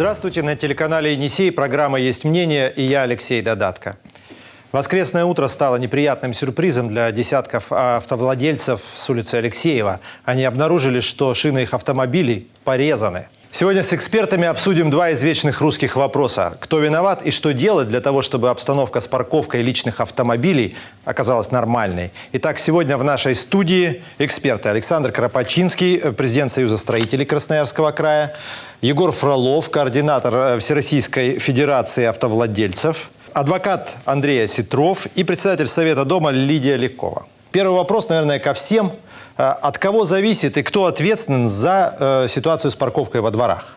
Здравствуйте, на телеканале «Енисей» программа «Есть мнение» и я, Алексей Додатко. Воскресное утро стало неприятным сюрпризом для десятков автовладельцев с улицы Алексеева. Они обнаружили, что шины их автомобилей порезаны. Сегодня с экспертами обсудим два извечных русских вопроса. Кто виноват и что делать для того, чтобы обстановка с парковкой личных автомобилей оказалась нормальной. Итак, сегодня в нашей студии эксперты Александр Кропачинский, президент Союза строителей Красноярского края, Егор Фролов, координатор э, Всероссийской Федерации автовладельцев, адвокат Андрей Ситров и председатель Совета дома Лидия Лекова. Первый вопрос, наверное, ко всем. Э, От кого зависит и кто ответственен за э, ситуацию с парковкой во дворах?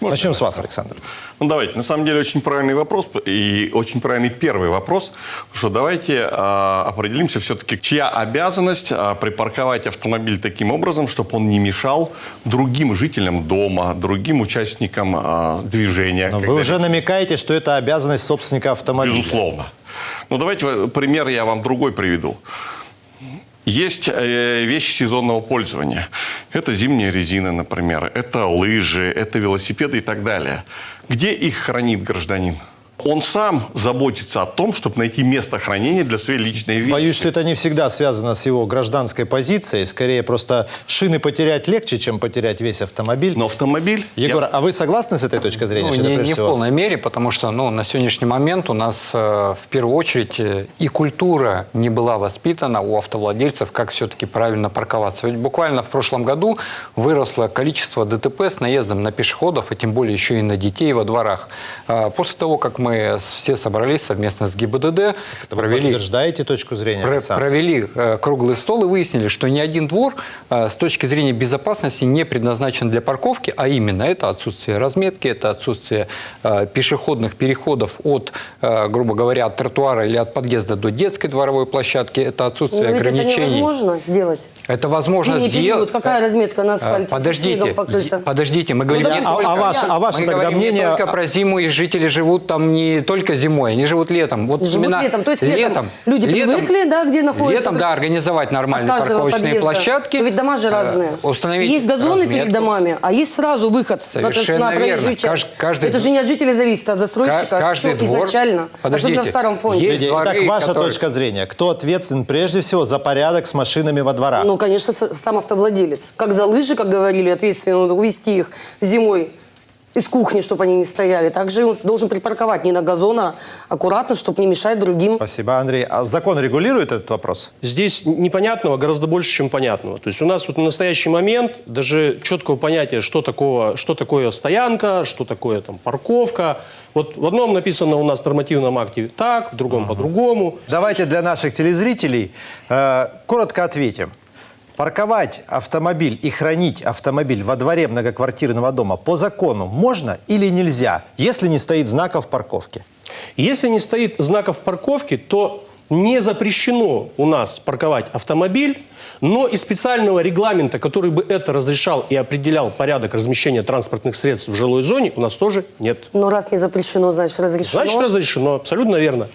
Можно Начнем с вас? Александр. Ну, давайте. На самом деле, очень правильный вопрос и очень правильный первый вопрос. Что давайте а, определимся все-таки, чья обязанность а, припарковать автомобиль таким образом, чтобы он не мешал другим жителям дома, другим участникам а, движения. Но вы уже намекаете, что это обязанность собственника автомобиля. Безусловно. Ну, давайте э, пример я вам другой приведу. Есть э, вещи сезонного пользования. Это зимняя резина, например, это лыжи, это велосипеды и так далее. Где их хранит гражданин? Он сам заботится о том, чтобы найти место хранения для своей личной вещи. Боюсь, что это не всегда связано с его гражданской позицией. Скорее, просто шины потерять легче, чем потерять весь автомобиль. Но автомобиль... Егор, я- а вы согласны с этой точкой зрения? Ну, что не, не в всего- полной мере, потому что ну, на сегодняшний момент у нас э, в первую очередь э, и культура не была воспитана у автовладельцев, как все-таки правильно парковаться. Ведь буквально в прошлом году выросло количество ДТП с наездом на пешеходов, и тем более еще и на детей во дворах. Э, После того, как мы с- все собрались совместно с ГИБДД, Вы провели подтверждаете точку зрения, Про- Александр? провели э, круглый стол и выяснили, что ни один двор э, с точки зрения безопасности не предназначен для парковки, а именно это отсутствие разметки, это отсутствие э, пешеходных переходов от, э, грубо говоря, от тротуара или от подъезда до детской дворовой площадки, это отсутствие Но ведь это ограничений. невозможно сделать. Это возможно сделать. какая разметка на асфальте? Подождите, подождите, мы говорим да не ведь- А, только... а ваше, а ваше мы тогда говорим мнение... не только про зиму, и жители живут там не только зимой, они живут летом. Вот Живут именно летом, то есть летом люди привыкли, да, где находятся, Летом, да, организовать нормальные парковочные подъезда. площадки. Но ведь дома же э, разные. Установить есть газоны разметку. перед домами, а есть сразу выход на- Совершенно на проезжую верно. часть. Кажд- каждый Это же не от жителей зависит, а от застройщика. Ка- каждый Всё двор- изначально. Подождите, Особенно в старом фонде. есть дворы, Итак, ваша которые- точка зрения. Кто ответственен прежде всего за порядок с машинами во дворах? Ну, конечно, сам автовладелец. Как за лыжи, как говорили, ответственно надо увезти их зимой из кухни, чтобы они не стояли. Также он должен припарковать не на газон, а аккуратно, чтобы не мешать другим. Спасибо, Андрей. А закон регулирует этот вопрос? Здесь непонятного гораздо больше, чем понятного. То есть у нас вот на настоящий момент даже четкого понятия, что, такого, что такое стоянка, что такое там парковка. Вот в одном написано у нас в нормативном акте так, в другом по-другому. Давайте для наших телезрителей э, коротко ответим. Парковать автомобиль и хранить автомобиль во дворе многоквартирного дома по закону можно или нельзя, если не стоит знаков парковки? Если не стоит знаков парковки, то не запрещено у нас парковать автомобиль, но и специального регламента, который бы это разрешал и определял порядок размещения транспортных средств в жилой зоне, у нас тоже нет. Но раз не запрещено, значит разрешено. Значит, разрешено, абсолютно верно.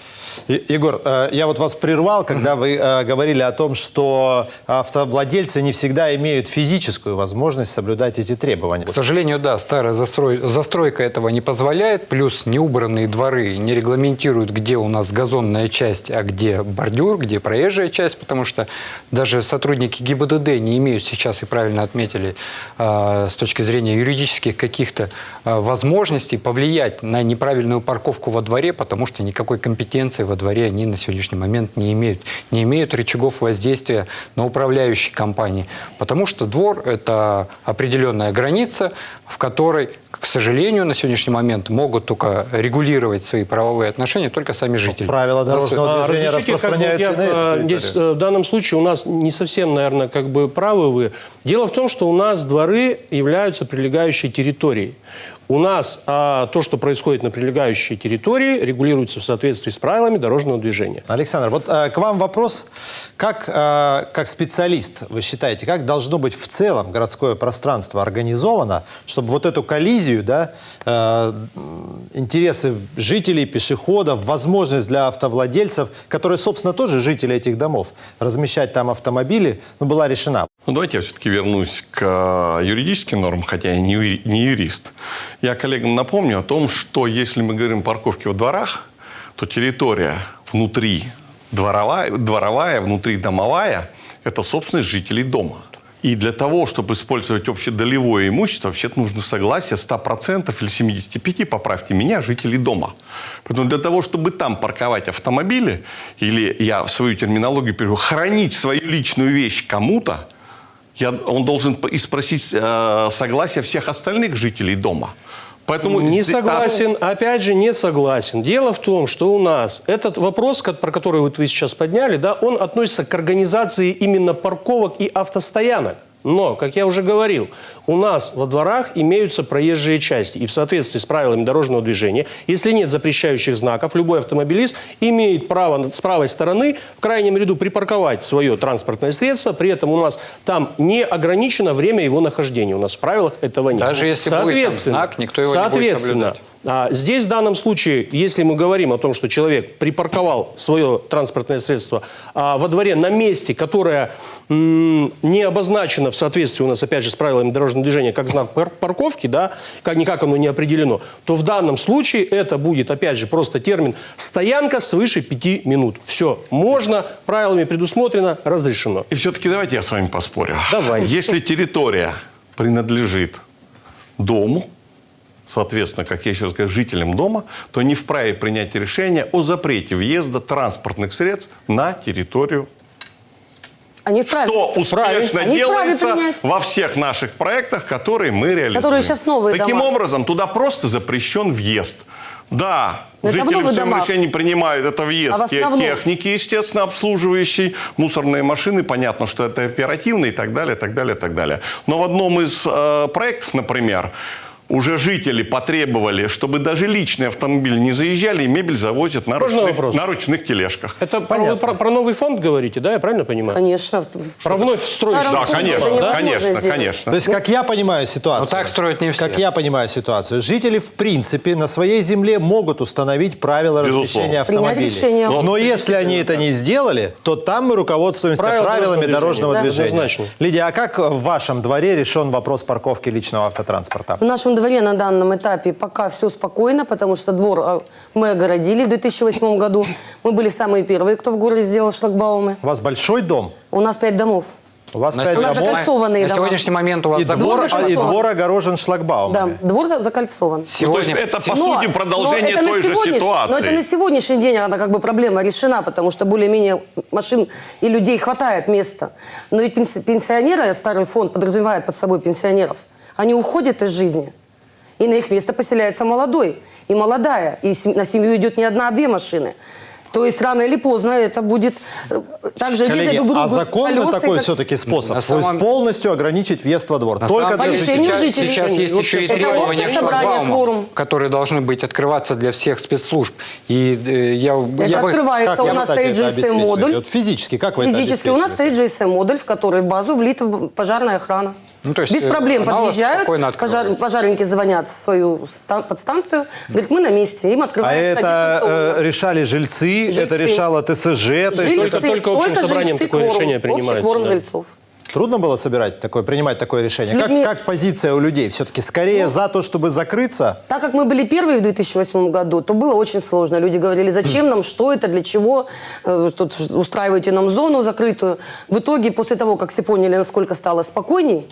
Егор, э, я вот вас прервал, когда вы э, говорили о том, что автовладельцы не всегда имеют физическую возможность соблюдать эти требования. К сожалению, да, старая застрой- застройка этого не позволяет, плюс неубранные дворы не регламентируют, где у нас газонная часть, а где бордюр, где проезжая часть, потому что даже сотрудники ГИБДД не имеют сейчас, и правильно отметили, э, с точки зрения юридических каких-то э, возможностей повлиять на неправильную парковку во дворе, потому что никакой компетенции во дворе они на сегодняшний момент не имеют. Не имеют рычагов воздействия на управляющие компании, потому что двор – это определенная граница, в которой, к сожалению, на сегодняшний момент могут только регулировать свои правовые отношения только сами жители. Правила дорожного А, движения распространяются как бы на я, э, Здесь э, в данном случае у нас не совсем, наверное, как бы правы вы. Дело в том, что у нас дворы являются прилегающей территорией. У нас а, то, что происходит на прилегающей территории, регулируется в соответствии с правилами дорожного движения. Александр, вот э, к вам вопрос. Как, э, как специалист, вы считаете, как должно быть в целом городское пространство организовано, чтобы вот эту коллизию, да, м, интересы жителей, пешеходов, возможность для автовладельцев, которые, собственно, тоже жители этих домов, размещать там автомобили, ну, была решена? Ну, давайте я все-таки вернусь к э, юридическим нормам, хотя я не, юри- не юрист. Я коллегам напомню о том, что если мы говорим о парковке во дворах, то территория внутри дворовая, дворовая внутри домовая – это собственность жителей дома. И для того, чтобы использовать общедолевое имущество, вообще-то нужно согласие 100% или 75%, поправьте меня, жителей дома. Поэтому для того, чтобы там парковать автомобили, или я свою терминологию перевожу, хранить свою личную вещь кому-то, я, он должен и спросить э, согласие всех остальных жителей дома. Поэтому Не здесь- согласен, опять же, не согласен. Дело в том, что у нас этот вопрос, про который вот вы сейчас подняли, да, он относится к организации именно парковок и автостоянок. Но, как я уже говорил, у нас во дворах имеются проезжие части. И в соответствии с правилами дорожного движения, если нет запрещающих знаков, любой автомобилист имеет право с правой стороны в крайнем ряду припарковать свое транспортное средство. При этом у нас там не ограничено время его нахождения. У нас в правилах этого нет. Даже если будет там знак, никто его не будет соблюдать. А, здесь в данном случае, если мы говорим о том, что человек припарковал свое транспортное средство а, во дворе на месте, которое не обозначено в соответствии у нас, опять же, с правилами дорожного движения, как знак пар- парковки, да, как никак оно не определено, то в данном случае это будет, опять же, просто термин «стоянка свыше пяти минут». Все, можно, правилами предусмотрено, разрешено. И все-таки давайте я с вами поспорю. Давай. Если территория принадлежит дому, соответственно, как я еще говорю, жителям дома, то не вправе принять решение о запрете въезда транспортных средств на территорию Они вправе. Что успешно вправе делается во всех наших проектах, которые мы реализуем. Которые сейчас новые Таким дома. образом, туда просто запрещен въезд. Да, Но жители в своем решении принимают это въезд А основном? техники, естественно, обслуживающей, мусорные машины, понятно, что это оперативно и так далее, так далее, так далее. Но в одном из э, проектов, например, уже жители потребовали, чтобы даже личные автомобили не заезжали, и мебель завозят на, Можно ручных, вопрос? на ручных тележках. Это вы про, про новый фонд говорите, да, я правильно понимаю? Конечно. Про вновь. Старом Да, конечно, невозможно конечно, сделать. конечно. То есть, как я понимаю ситуацию... Но так строят не все. Как я понимаю ситуацию, жители, в принципе, на своей земле могут установить правила Безусловно. размещения Принять автомобилей. решение. Но, если они это не сделали, то там мы руководствуемся Правила правилами дорожного дорожного движения. движения. Да. Однозначно. Лидия, а как в вашем дворе решен вопрос парковки личного автотранспорта? В нашем дворе на данном этапе пока все спокойно, потому что двор э, мы огородили в 2008 году. Мы были самые первые, кто в городе сделал шлагбаумы. У вас большой дом? У нас пять домов. У вас На пять У нас домов? закольцованные На дома. сегодняшний момент у вас И двор, Двор а- и закольцован. двор огорожен шлагбаумами. Да, двор за- закольцован. Сегодня, Ну, то есть это, по Но- сути, продолжение но той же ситуации. Но это на сегодняшний день она как бы проблема решена, потому что более-менее машин и людей хватает места. Но ведь пенси- пенсионеры, старый фонд подразумевает под собой пенсионеров, они уходят из жизни. И на их место поселяется молодой и молодая. И на семью идет не одна, а две машины. То есть рано или поздно это будет э, также Коллеги, друг другу а и такой как- все-таки способ? На То есть самом- полностью ограничить въезд во двор? На Только самом для решению сейчас, жителей. сейчас есть Вот еще и требования кворум. которые должны быть открываться для всех спецслужб. И э, я, Это я открывается, Как у нас стоит? GSM-модуль. Вот физически, как вы это Физически у нас стоит GSM-модуль, в который в базу влита пожарная охрана. Ну, то есть, Без э, проблем подъезжают, пожар- пожарники звонят в свою ста- подстанцию, говорят, мы на месте, им А открывается это дистанционно. э, решали жильцы, Жильцы. это решало ТСЖ. Жильцы, только- только общим собранием жильцы, такое кворум, решение Общий принимается, кворум да. жильцов. трудно было собирать такое, принимать такое решение. С Как, людьми- как позиция у людей? Все-таки скорее за то, чтобы закрыться? Так как мы были первые в 2008 году, то было очень сложно. Люди говорили, зачем нам, что это, для чего, Э, тут устраиваете нам зону закрытую. В итоге, после того, как все поняли, насколько стало спокойней,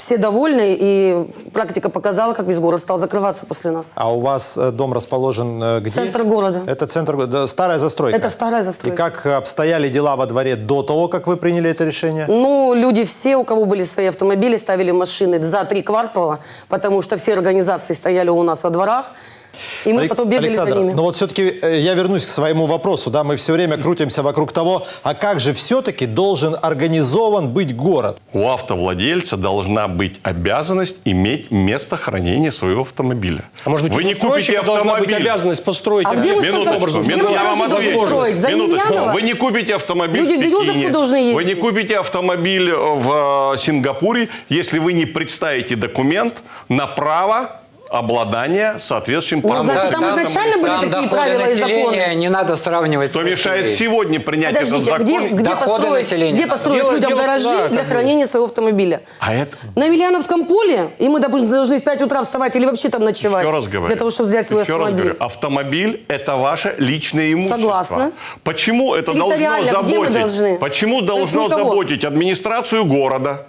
все довольны, и практика показала, как весь город стал закрываться после нас. А у вас э, дом расположен э, где? Центр города. Это центр города, да, старая застройка? Это старая застройка. И как обстояли дела во дворе до того, как вы приняли это решение? Ну, люди все, у кого были свои автомобили, ставили машины за три квартала, потому что все организации стояли у нас во дворах, и мы потом бегали Александр, за ними. ну вот все-таки я вернусь к своему вопросу. Да, мы все время крутимся вокруг того, а как же все-таки должен организован быть город? У автовладельца должна быть обязанность иметь место хранения своего автомобиля. А может быть, вы не купите должна быть автомобиль. обязанность построить А где где Минуточку, мину- я вам отвечу. Минуточку. Вы не купите автомобиль Люди в Пекине. должны Вы не купите автомобиль в э, Сингапуре, если вы не представите документ на право обладания соответствующим Ну, паспортом. значит, там изначально были там такие правила и законы? не надо сравнивать Кто с мешает сегодня принять этот Подождите, а закон? где, где построить, где построить Дело- людям дело- гаражи да, для хранения своего автомобиля? А это... На Емельяновском поле, и мы, допустим, должны в 5 утра вставать или вообще там ночевать. Еще раз говорю. Для того, чтобы взять свой Еще раз автомобиль. говорю, автомобиль – это ваше личное имущество. Согласна. Почему это должно заботить? должны? Почему должно заботить администрацию города?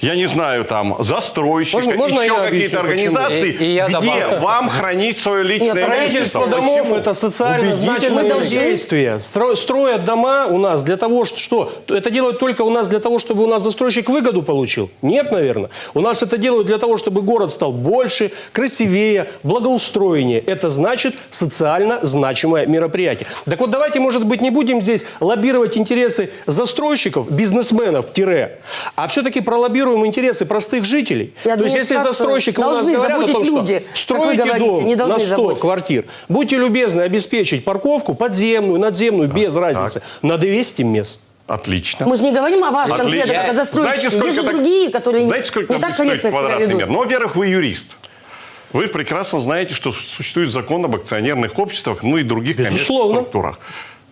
Я не знаю, там, застройщика, Можно- можно еще какие-то организации, И- и я где добавлю. вам хранить свое личное Строительство имущество. домов Почему? это социально значимое действие. Стро- Строят дома у нас для того, что, что это делают только у нас для того, чтобы у нас застройщик выгоду получил? Нет, наверное. У нас это делают для того, чтобы город стал больше, красивее, благоустроеннее. Это значит социально значимое мероприятие. Так вот, давайте, может быть, не будем здесь лоббировать интересы застройщиков, бизнесменов, тире, а все-таки пролоббируем интересы простых жителей. То есть, если застройщики у нас говорят о том, что люди, вы строите говорите, дом не должны на 100 заботить. квартир, будьте любезны обеспечить парковку подземную, надземную, без разницы, на 200 мест. Отлично. Мы же не говорим о вас конкретно, Отлично. как о застройщике. Знаете, Есть же так- другие, которые знаете, сколько не так корректно себя ведут. метр? Ну, во-первых, вы юрист. Вы прекрасно знаете, что существует закон об акционерных обществах, ну и других коммерческих Безусловно. структурах.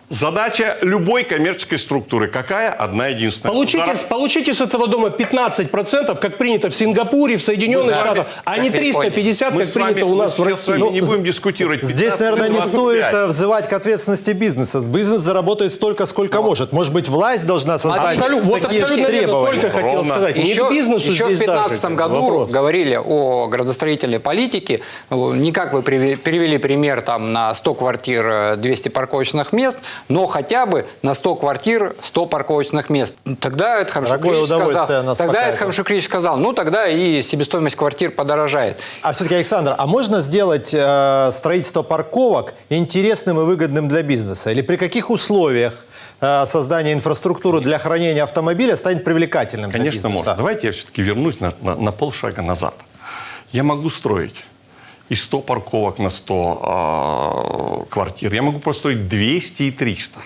Задача любой коммерческой структуры какая? Одна единственная. Получите, Удар- получите с этого дома 15%, как принято в Сингапуре, в Соединенных Мы вами- Штатах, а не как Япония. 350, Мы как вами- принято у нас в мы России. вами не будем дискутировать. Здесь, 15, наверное, не 25. стоит э, взывать к ответственности бизнеса. Бизнес заработает столько, сколько может. Может быть, власть должна создать Абсолютно, вот такие абсолютно требования. только хотел Ровно. сказать. Еще, бизнесу еще в здесь даже 2015 году вопрос. говорили о градостроительной политике. Не как вы приве- перевели пример там, на 100 квартир э, 200 парковочных мест, но хотя бы на 100 квартир 100 парковочных мест. Тогда Эдхам Дорогое Шукрич удовольствие сказал, тогда Эдхам. Шукрич сказал, ну тогда и себестоимость квартир подорожает. А все-таки, Александр, а можно сделать э, строительство парковок интересным и выгодным для бизнеса? Или при каких условиях э, создание инфраструктуры для хранения автомобиля станет привлекательным для Конечно, можно. Давайте я все-таки вернусь на, на- на полшага назад. Я могу строить и 100 парковок на 100 а, квартир. Я могу построить 200 и 300.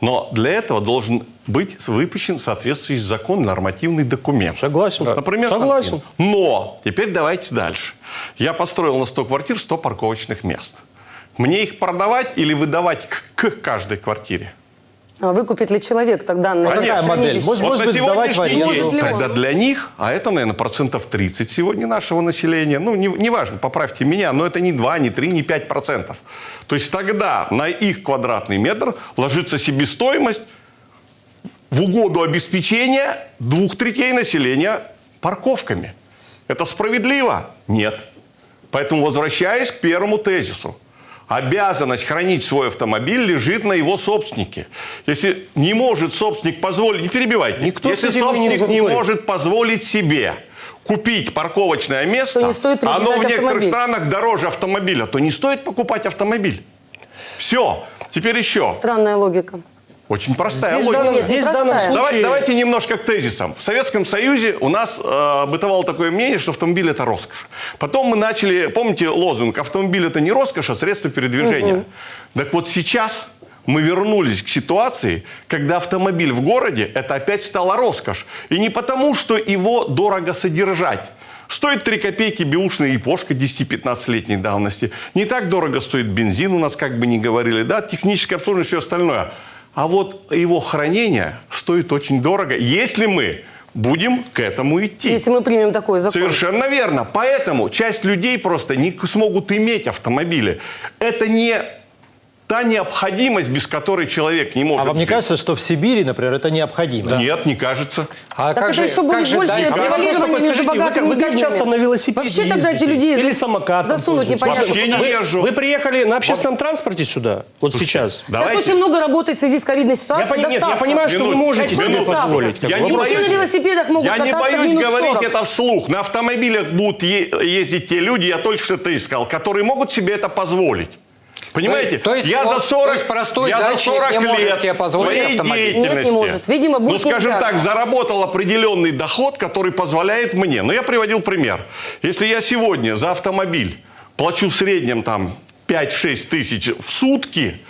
Но для этого должен быть выпущен соответствующий закон, нормативный документ. Согласен. Например, Согласен. там, Но теперь давайте дальше. Я построил на 100 квартир 100 парковочных мест. Мне их продавать или выдавать к, к каждой квартире? А выкупит ли человек тогда на Какая модель? Может, может на быть, сдавать в аренду? Может? Тогда для них, а это, наверное, процентов 30 сегодня нашего населения, ну, не- неважно, поправьте меня, но это не 2, не 3, не 5 процентов. То есть тогда на их квадратный метр ложится себестоимость в угоду обеспечения двух третей населения парковками. Это справедливо? Нет. Поэтому, возвращаясь к первому тезису, обязанность хранить свой автомобиль лежит на его собственнике. Если не может собственник позволить, не перебивайте, Никто если не собственник не спорит. может позволить себе купить парковочное место, То не стоит оно в приобретать некоторых автомобиль. странах дороже автомобиля, то не стоит покупать автомобиль. Все. Теперь еще. Странная логика. Очень простая Здесь, логика. данном, Нет, не здесь простая. случае... Давай- давайте немножко к тезисам. В Советском Союзе у нас э, бытовало такое мнение, что автомобиль это роскошь. Потом мы начали, помните лозунг, автомобиль это не роскошь, а средство передвижения. Так вот сейчас мы вернулись к ситуации, когда автомобиль в городе это опять стала роскошь. И не потому, что его дорого содержать. Стоит 3 копейки бэушная япошка 10-15-летней давности. Не так дорого стоит бензин у нас, как бы не говорили, да, техническое обслуживание, все остальное. А вот его хранение стоит очень дорого, если мы будем к этому идти. Если мы примем такой закон. Совершенно верно. Поэтому часть людей просто не смогут иметь автомобили. Это не та необходимость, без которой человек не может А вам не жить. кажется, что в Сибири, например, это необходимо? Нет, не кажется. А Так как это же, еще будет же больше дать- А вы превалирование между вы богатыми как- и вы как часто на велосипеде Вообще тогда эти ездите? люди Или самокатом засунуть непонятно. Вообще не езжу. Вы приехали на общественном транспорте сюда, вот сейчас. Сейчас Давайте. очень много работает в связи с ковидной Я, ситуацией. пони- нет, я понимаю, что вы можете себе минуточку. позволить. Я не все на велосипедах могут Я не боюсь говорить 40. это вслух. На автомобилях будут ездить те люди, я только что это искал, которые могут себе это позволить. Понимаете? То есть я вот- за 40, то есть простой я за дачник 40 не может лет себе позволить своей автомобиль? Нет, не может. Видимо, будет ну, скажем нельзя. так, заработал определенный доход, который позволяет мне. Но я приводил пример. Если я сегодня за автомобиль плачу в среднем там 5-6 тысяч в сутки,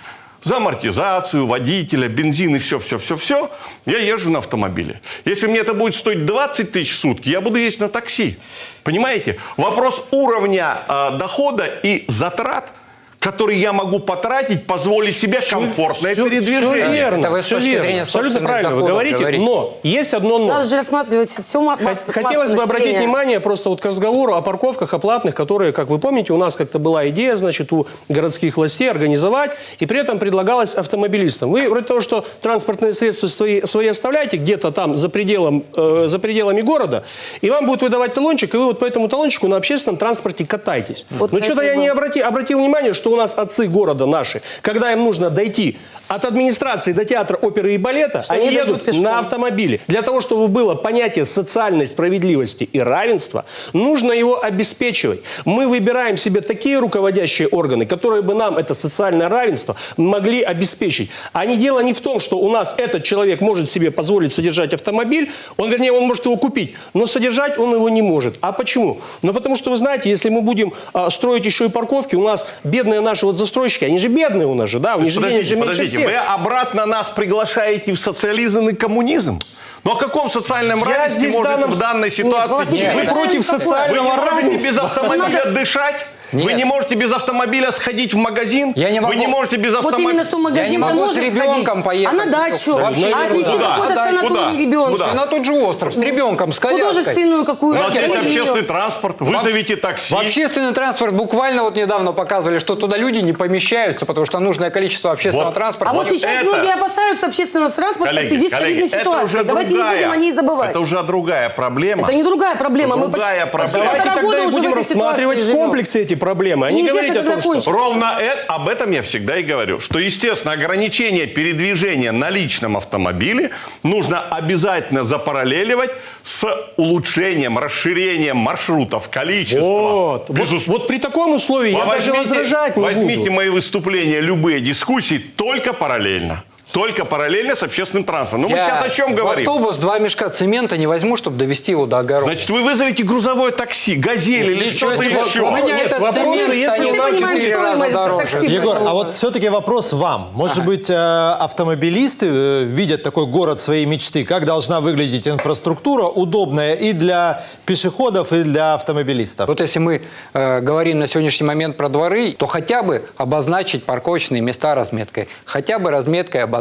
За амортизацию, водителя, бензин и все-все-все-все я езжу на автомобиле. Если мне это будет стоить 20 тысяч в сутки, я буду ездить на такси. Понимаете? Вопрос уровня э, дохода и затрат, которые я могу потратить, позволить себе комфортное Всё- передвижение. всё верно, Это вы точки верно. Абсолютно правильно вы говорите, говорите. но есть одно но. Надо же рассматривать все ма- масс- Хот- Хотелось массы бы обратить населения. внимание просто вот к разговору о парковках оплатных, которые, как вы помните, у нас как-то была идея, значит, у городских властей организовать, и при этом предлагалось автомобилистам. Вы вроде того, что транспортные средства свои, свои оставляете где-то там за, пределом, э, за пределами города, и вам будут выдавать талончик, и вы вот по этому талончику на общественном транспорте катаетесь. Вот Но что-то я не обрати- обратил внимание, что у нас отцы города наши, когда им нужно дойти от администрации до театра оперы и балета, Что они едут пешком. на автомобиле. Для того, чтобы было понятие социальной справедливости и равенства, нужно его обеспечивать. Мы выбираем себе такие руководящие органы, которые бы нам это социальное равенство могли обеспечить. А не дело не в том, что у нас этот человек может себе позволить содержать автомобиль, он, вернее, он может его купить, но содержать он его не может. А почему? Ну, потому что, вы знаете, если мы будем а, строить еще и парковки, у нас бедные наши вот застройщики, они же бедные у нас же, да, у них же денег же меньше подождите, вы обратно нас приглашаете в социализм и коммунизм? Но о каком социальном Я равенстве может данном- в данной ситуации вас не быть? Вы против в какое? Вы социального не можете равенства? без автомобиля дышать? Вы Нет. не можете без автомобиля сходить в магазин? Я не Вы могу. не можете без Вот автомобиля... именно что в Я не магазин могу можно с ребенком сходить, поехать. а на дачу, Вообще а не отвезти Куда? какой-то Куда? санаторий Куда? ребенка. На тот же остров с ребенком, с коляской. Художественную У какую-то. нас есть общественный ее. транспорт, вызовите такси. В общественный транспорт буквально вот недавно показывали, что туда люди не помещаются, потому что нужное количество общественного Вот. транспорта. А вот Вот сейчас это- многие опасаются общественного транспорта в Коллеги, связи с ковидной ситуацией. Давайте не другая- будем о ней забывать. Это уже другая проблема. Это не другая проблема. Мы Другая почти- проблема. Давайте тогда и уже в будем рассматривать в комплексе эти проблемы, И не неизвестно, говорить о том, что... Ровно э- об этом я всегда и говорю, что, естественно, ограничение передвижения на личном автомобиле нужно обязательно запараллеливать с улучшением, расширением маршрутов, количества. Вот, вот, Безусловно. вот при таком условии я даже возражать не возьмите буду. мои выступления, любые дискуссии только параллельно. Только параллельно с общественным транспортом. Ну, мы сейчас о чем в говорим? автобус два мешка цемента не возьму, чтобы довести его до огорода. Значит, вы вызовете грузовое такси, газель или что-то еще. у меня Нет, этот вопросы, цемент если у нас в понимаем четыре раза стоимость дороже. такси. Егор, а вот все-таки вопрос вам. Может быть, э, автомобилисты э, видят такой город своей мечты? Как должна выглядеть инфраструктура, удобная и для пешеходов, и для автомобилистов? Вот если мы э, говорим на сегодняшний момент про дворы, то хотя бы обозначить парковочные места разметкой, хотя бы разметкой обозначить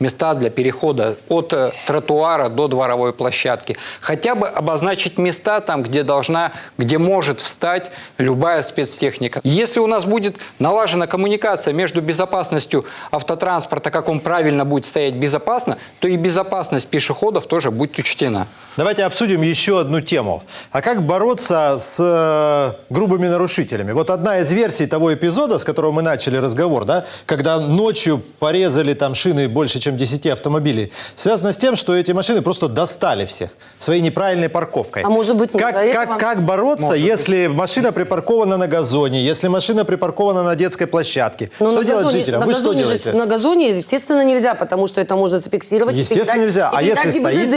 места для перехода от э, тротуара до дворовой площадки, хотя бы обозначить места там, где должна, где может встать любая спецтехника. Если у нас будет налажена коммуникация между безопасностью автотранспорта, как он правильно будет стоять безопасно, то и безопасность пешеходов тоже будет учтена. Давайте обсудим еще одну тему. А как бороться с э, грубыми нарушителями? Вот одна из версий того эпизода, с которого мы начали разговор, да, когда ночью порезали там шины больше, чем 10 автомобилей, связано с тем, что эти машины просто достали всех своей неправильной парковкой. А может быть, не как, как, этого? как бороться, если машина припаркована на газоне, если машина припаркована на детской площадке? Но что делать газоне- жителям? на Вы что делаете? на газоне, естественно, нельзя, потому что это можно зафиксировать. и Естественно, передать- нельзя. и А если стоит?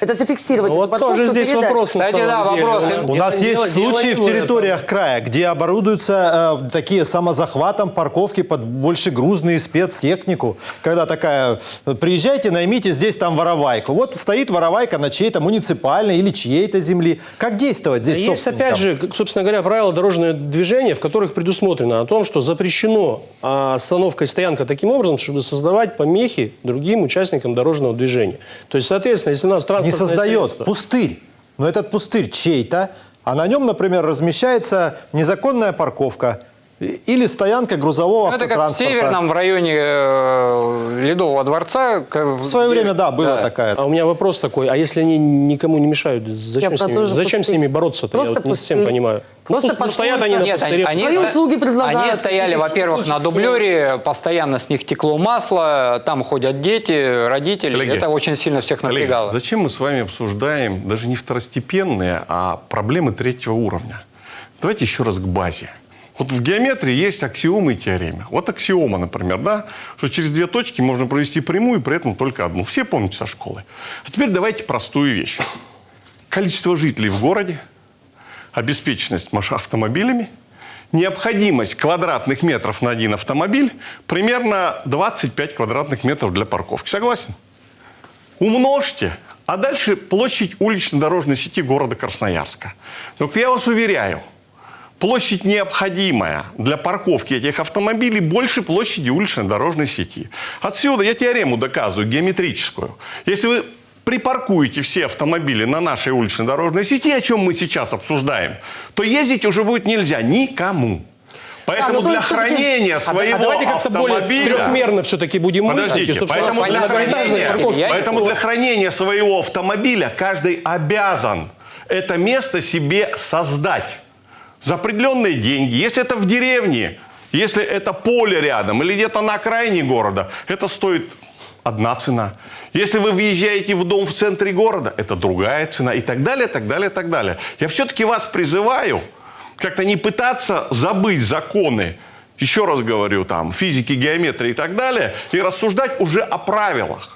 Это зафиксировать. Ну, вот тоже здесь передать. вопрос. Кстати, да, деле, вопрос. да. У нас есть случаи в территориях края, где оборудуются э, такие самозахватом парковки под большегрузную спецтехнику. Когда такая, э, приезжайте, наймите здесь там воровайку. Вот стоит воровайка на чьей-то муниципальной или чьей-то земли. Как действовать здесь Есть, опять же, собственно говоря, правила дорожного движения, в которых предусмотрено о том, что запрещено а, остановка и стоянка таким образом, чтобы создавать помехи другим участникам дорожного движения. То есть, соответственно, если у нас Не создает пустырь. Но этот пустырь чей-то, а на нем, например, размещается незаконная парковка или стоянка грузового Ну, это как в автотранспорта. Северном, в районе э, Ледового дворца. как В свое время, да, была такая. А у меня вопрос такой, а если они никому не мешают, зачем, Я с ними, зачем с ними бороться-то? Я Просто вот не совсем понимаю. Просто ну, пусть стоят они на Нет, пустыре. они, ста- услуги предлагают, Они стояли, во-первых, на дублере, постоянно с них текло масло, там ходят дети, родители. Коллеги, это очень сильно всех Коллеги, напрягало. зачем мы с вами обсуждаем даже не второстепенные, а проблемы третьего уровня? Давайте еще раз к базе. Вот в геометрии есть аксиомы и теоремы. Вот аксиома, например, да, что через две точки можно провести прямую, при этом только одну. Все помните со школы. А теперь давайте простую вещь. Количество жителей в городе, обеспеченность автомобилями необходимость квадратных метров на один автомобиль примерно 25 квадратных метров для парковки. Согласен? Умножьте, а дальше площадь улично-дорожной сети города Красноярска. Только я вас уверяю, площадь необходимая для парковки этих автомобилей больше площади улично-дорожной сети. Отсюда я теорему доказываю, геометрическую. Если вы припаркуете все автомобили на нашей улично-дорожной сети, о чем мы сейчас обсуждаем, то ездить уже будет нельзя никому. Поэтому ну, то для хранения А, своего а давайте как-то более трехмерно все-таки будем мыслить, Подождите, нас поэтому для, хранения, поэтому для хранения своего автомобиля каждый обязан это место себе создать за определенные деньги. Если это в деревне, если это поле рядом или где-то на окраине города, это стоит одна цена. Если вы въезжаете в дом в центре города, это другая цена и так далее, так далее, так далее. Я все-таки вас призываю как-то не пытаться забыть законы, еще раз говорю, там, физики, геометрии и так далее, и рассуждать уже о правилах.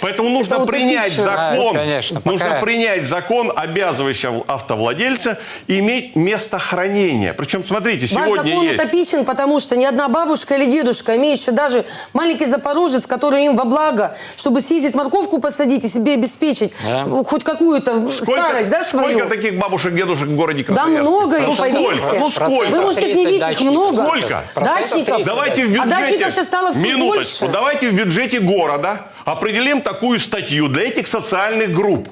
Поэтому нужно Это принять закон, Да, конечно, нужно пока- принять закон, обязывающий автовладельца иметь место хранения. Причем, смотрите, Ваш сегодня закон есть... утопичен, потому что ни одна бабушка или дедушка, имеющий даже маленький запорожец, который им во благо, чтобы съездить морковку посадить и себе обеспечить Да. ну, хоть какую-то старость, да, свою. сколько таких бабушек, дедушек в городе Да Красноярске? много, ну поверьте. сколько? Ну сколько? Вы можете их не 30 видеть, их много. Сколько? Дачников. Давайте в А бюджете... дачников сейчас стало все Минуточку. больше. Давайте в бюджете города определим такую статью для этих социальных групп.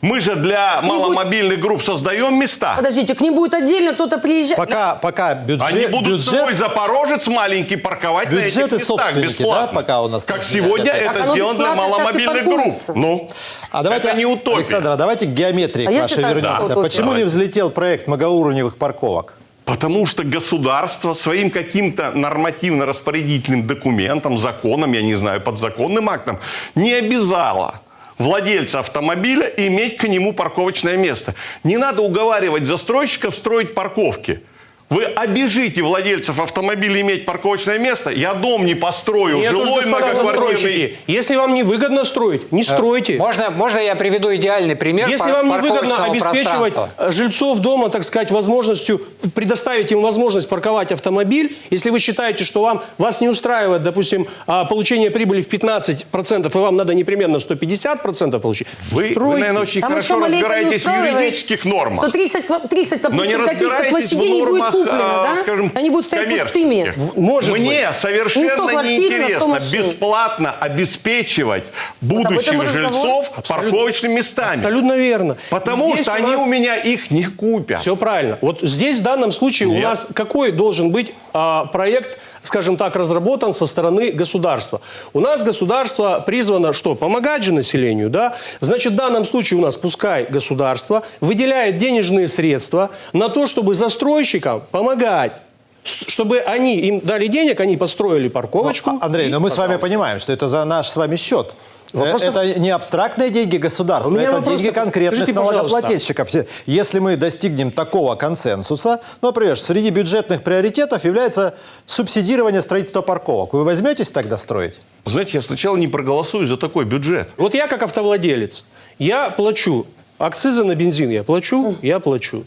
Мы же для маломобильных групп создаем места. Подождите, к ним будет отдельно кто-то приезжать. Пока, пока бюджет, Они будут бюджет, свой запорожец маленький парковать на этих местах собственники, бесплатно. да, пока у нас Как сегодня это оно сделано для маломобильных групп. Ну, А давайте, это не утопия. Александр, а давайте к геометрии А к что вернемся. это утопия. Почему не Давайте. взлетел проект многоуровневых парковок? Потому что государство своим каким-то нормативно-распорядительным документом, законом, я не знаю, подзаконным актом, не обязало владельца автомобиля иметь к нему парковочное место. Не надо уговаривать застройщиков строить парковки. Вы обижите владельцев автомобиля иметь парковочное место, я дом не построю, Нет жилой многоквартирный. если вам не выгодно строить, не стройте. Можно, можно я приведу идеальный пример Если пар- вам не выгодно обеспечивать э, жильцов дома, так сказать, возможностью, предоставить им возможность парковать автомобиль, если вы считаете, что вам, вас не устраивает, допустим, а, получение прибыли в 15%, и вам надо непременно 150% получить, Вы, вы, стройте. наверное, очень Там хорошо разбираетесь в юридических нормах. Что 30, ква- 30 Но не допустим, каких-то разбираетесь площадей в не будет нормах, куплено, а, да? скажем, Они будут стоять пустыми. Может Мне быть. Не совершенно сто неинтересно бесплатно обеспечивать будущих жильцов парковочными местами. Абсолютно верно. Потому Здесь что у они у меня их не купят. Все правильно. Вот здесь в данном случае у Нет. нас какой должен быть а, проект, скажем так, разработан со стороны государства? У нас государство призвано что? Помогать же населению, да? Значит, в данном случае у нас пускай государство выделяет денежные средства на то, чтобы застройщикам помогать. Чтобы они им дали денег, они построили парковочку. Ну, Андрей, и, но мы с вами понимаем, что это за наш с вами счет. Вопросов- Это не абстрактные деньги государства, это вопрос деньги конкретных Скажите, пожалуйста. налогоплательщиков. Если мы достигнем такого консенсуса, ну, например, среди бюджетных приоритетов является субсидирование строительства парковок. Вы возьметесь тогда строить? Знаете, я сначала не проголосую за такой бюджет. Вот я как автовладелец, я плачу акцизы на бензин, я плачу, я плачу.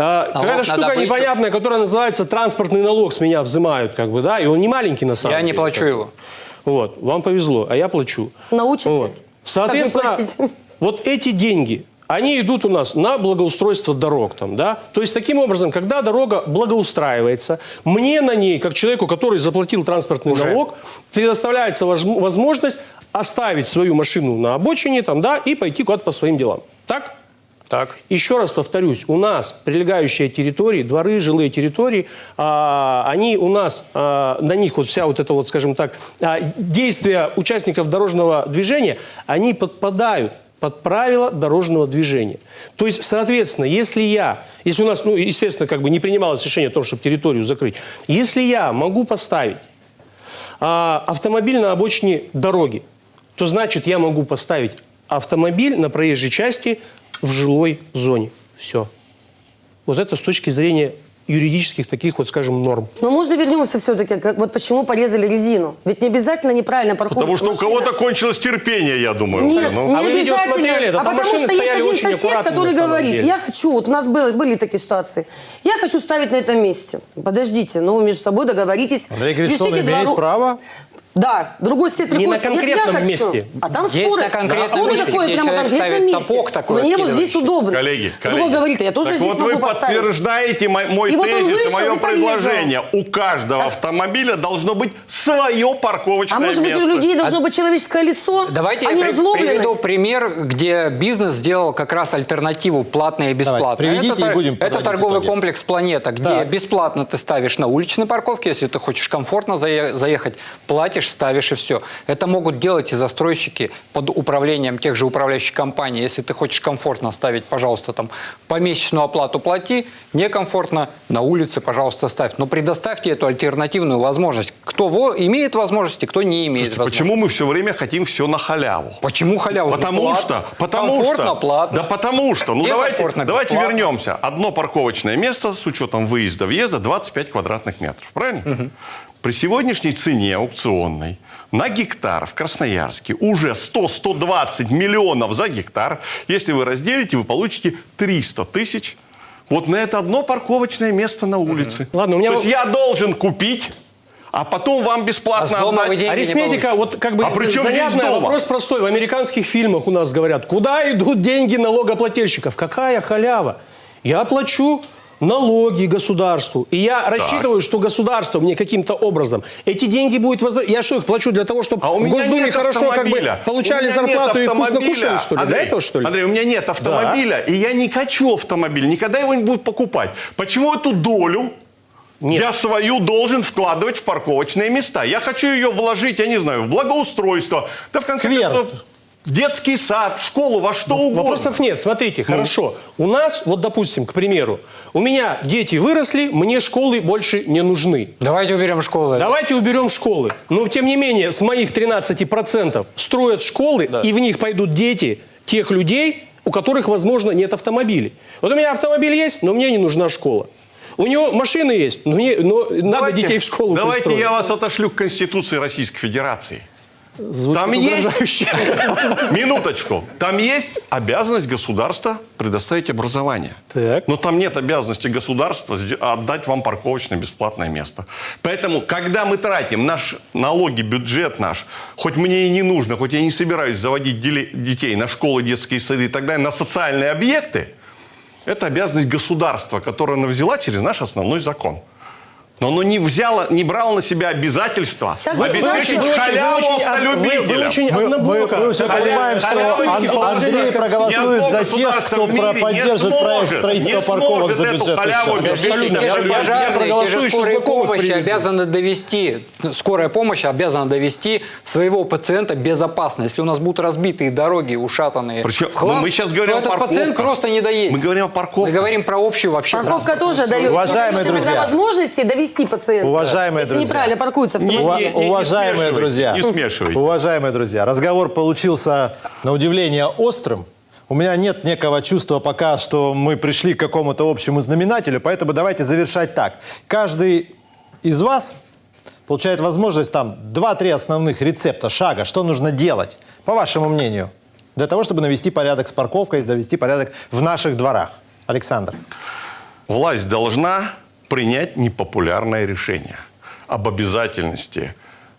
А, Какая-то штука добычу. непонятная, которая называется транспортный налог, с меня взимают, как бы, да, и он не маленький на самом Я деле. не плачу его. Вот, вам повезло, а я плачу. Научите, Вот. Соответственно, вот эти деньги, они идут у нас на благоустройство дорог. Там, да? То есть, таким образом, когда дорога благоустраивается, мне на ней, как человеку, который заплатил транспортный налог, предоставляется воз- возможность оставить свою машину на обочине там, да, и пойти куда-то по своим делам. Так? Так. Еще раз повторюсь, у нас прилегающие территории, дворы, жилые территории, а, они у нас, а, на них вот вся вот эта вот, скажем так, а, действия участников дорожного движения, они подпадают под правила дорожного движения. То есть, соответственно, если я, если у нас, ну, естественно, как бы не принималось решение о том, чтобы территорию закрыть, если я могу поставить а, автомобиль на обочине дороги, то значит я могу поставить автомобиль на проезжей части в жилой зоне. Все. Вот это с точки зрения юридических таких вот, скажем, норм. Но можно вернемся все-таки, как, вот почему порезали резину? Ведь не обязательно неправильно парковка. Потому что у машина. кого-то кончилось терпение, я думаю. Нет, Ну, А не вы видео обязательно. смотрели? Да а потому что есть один сосед, который говорит, деле. я хочу, вот у нас было, были такие ситуации, я хочу ставить на этом месте. Подождите, ну вы между собой договоритесь. Андрей говорит, что он решите два имеет ру- право. Да, другой сосед Не приходит, на «Нет, конкретном хочу». месте. А там Есть споры. на конкретном Споры месте, где прямо конкретном ставит месте. сапог такой Мне вот здесь удобно. Коллеги, коллеги. Другой говорит, я тоже так здесь вот могу вы поставить. подтверждаете мой, мой И вот тезис, вышел мое предложение. У каждого автомобиля должно быть свое парковочное А может быть, место. у людей должно быть человеческое лицо? Давайте а я не при- приведу пример, где бизнес сделал как раз альтернативу платное и бесплатное. приведите это, и будем это торговый итоги. комплекс «Планета», где бесплатно ты ставишь на уличной парковке, если ты хочешь комфортно зае- заехать, платишь, ставишь и все. Это могут делать и застройщики под управлением тех же управляющих компаний. Если ты хочешь комфортно ставить, пожалуйста, там помесячную оплату плати, некомфортно на улице, пожалуйста, ставь. Но предоставьте эту альтернативную возможность. Кто во- имеет возможности, кто не имеет Слушайте, возможности. почему мы все время хотим все на халяву? Почему халяву? Потому Платно. что, потому Комфортно, что, платно. да потому что, ну давайте, давайте бесплатно? вернемся. Одно парковочное место с учетом выезда, въезда 25 квадратных метров, правильно? При сегодняшней цене аукционной на гектар в Красноярске уже 100-120 миллионов за гектар. Если вы разделите, вы получите 300 тысяч вот на это одно парковочное место на улице. Ладно, у меня То есть я должен купить, а потом вам А бесплатно дома отдать. Арифметика, вот как бы А при чем здесь занятная, вопрос простой. В американских фильмах у нас говорят, куда идут деньги налогоплательщиков? Какая халява? Я плачу налоги государству. И я рассчитываю, что государство мне каким-то образом эти деньги будет возвращать. Я что, их плачу для того, чтобы А у в меня Госдуме нет хорошо как бы получали зарплату и вкусно кушали, что ли? Андрей, для этого, что ли? Андрей, у меня нет автомобиля, и я не хочу автомобиль. Никогда его не буду покупать. Почему эту долю Нет. я свою должен вкладывать в парковочные места? Я хочу ее вложить, я не знаю, в благоустройство. Да, в конце Сквер. концов, детский сад, школу, во что угодно. Вопросов нет. Смотрите, Ну. хорошо. У нас, вот допустим, к примеру, у меня дети выросли, мне школы больше не нужны. Давайте уберем школы. Давайте уберем школы. Но, тем не менее, с моих 13% строят школы, и в них пойдут дети тех людей, у которых, возможно, нет автомобилей. Вот у меня автомобиль есть, но мне не нужна школа. У него машины есть, но, мне- но надо Давайте- детей в школу Давайте пристроить. я вас отошлю к Конституции Российской Федерации. Звучит Там есть... Минуточку. Там есть обязанность государства предоставить образование. Так. Но там нет обязанности государства сде- отдать вам парковочное бесплатное место. Поэтому, когда мы тратим наш налоги, бюджет наш, хоть мне и не нужно, хоть я не собираюсь заводить детей на школы, детские сады и так далее, на социальные объекты, это обязанность государства, которую она взяла через наш основной закон. Но оно не взяло, не брало на себя обязательства Сейчас обеспечить Вы очень- халяву вы автолюбителям. Вы, вы уже Халя- понимаем, что положения. Андрей проголосует за тех, кто про- поддержит проект строительства парковок за обеспечить Абсолютно. Я- я- проголосую, помощи приведу. обязаны довести, скорая помощь обязана довести своего пациента безопасно. Если у нас будут разбитые дороги, ушатанные Причем, в хлам, ну, мы сейчас говорим то этот пациент просто не доедет. Мы говорим о парковках. Мы говорим про общую вообще Парковка тоже дает возможности довести патиента. Уважаемые если друзья. неправильно паркуется Не- автомобиль. не- Ува- уважаемые смешивайте, друзья, не смешивайте. уважаемые друзья, разговор получился на удивление острым. У меня нет некого чувства пока, что мы пришли к какому-то общему знаменателю, поэтому давайте завершать так. Каждый из вас получает возможность там 2-3 основных рецепта, шага, что нужно делать, по вашему мнению, для того, чтобы навести порядок с парковкой, навести порядок в наших дворах. Александр. Власть должна принять непопулярное решение об обязательности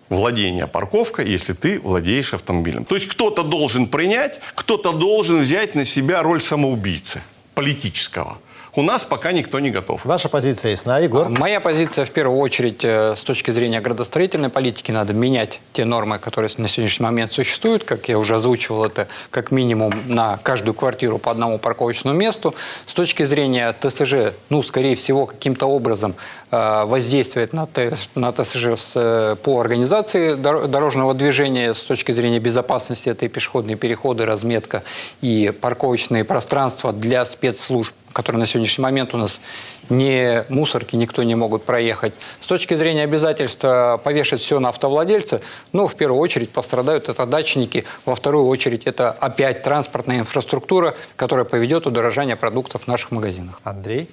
владения парковкой, если ты владеешь автомобилем. То есть кто-то должен принять, кто-то должен взять на себя роль самоубийцы политического. У нас пока никто не готов. Ваша позиция ясна, Егор? Моя позиция, в первую очередь, э, с точки зрения градостроительной политики, надо менять те нормы, которые на сегодняшний момент существуют. Как я уже озвучивал, это как минимум на каждую квартиру по одному парковочному месту. С точки зрения ТСЖ, ну, скорее всего, каким-то образом э, воздействует на, ТС на ТСЖ э, по организации дор- дорожного движения с точки зрения безопасности. Это и пешеходные переходы, разметка и парковочные пространства для спецслужб которые на сегодняшний момент у нас не мусорки, никто не могут проехать. С точки зрения обязательства повешать все на автовладельца, ну, в первую очередь пострадают это дачники, во вторую очередь это опять транспортная инфраструктура, которая поведет удорожание продуктов в наших магазинах. Андрей?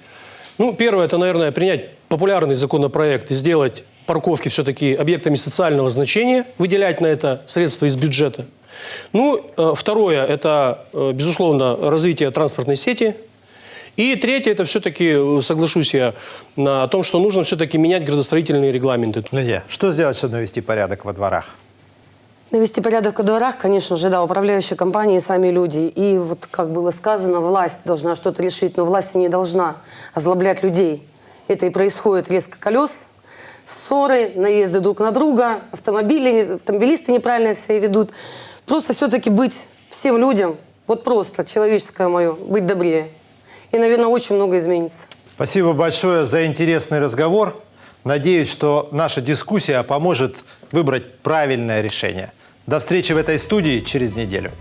Ну, первое, это, наверное, принять популярный законопроект и сделать парковки все-таки объектами социального значения, выделять на это средства из бюджета. Ну, э, второе, это, э, безусловно, развитие транспортной сети. И третье, это все-таки, э, соглашусь я, на о том, что нужно все-таки менять градостроительные регламенты. Лидия, что сделать, чтобы навести порядок во дворах? Навести порядок во дворах, конечно же, да, управляющие компании, сами люди. И вот, как было сказано, власть должна что-то решить, но власть не должна озлоблять людей. Это и происходит резко колес, ссоры, наезды друг на друга, автомобили, автомобилисты неправильно себя ведут. Просто все-таки быть всем людям, вот просто, человеческое мое, быть добрее. И, наверное, очень много изменится. Спасибо большое за интересный разговор. Надеюсь, что наша дискуссия поможет выбрать правильное решение. До встречи в этой студии через неделю.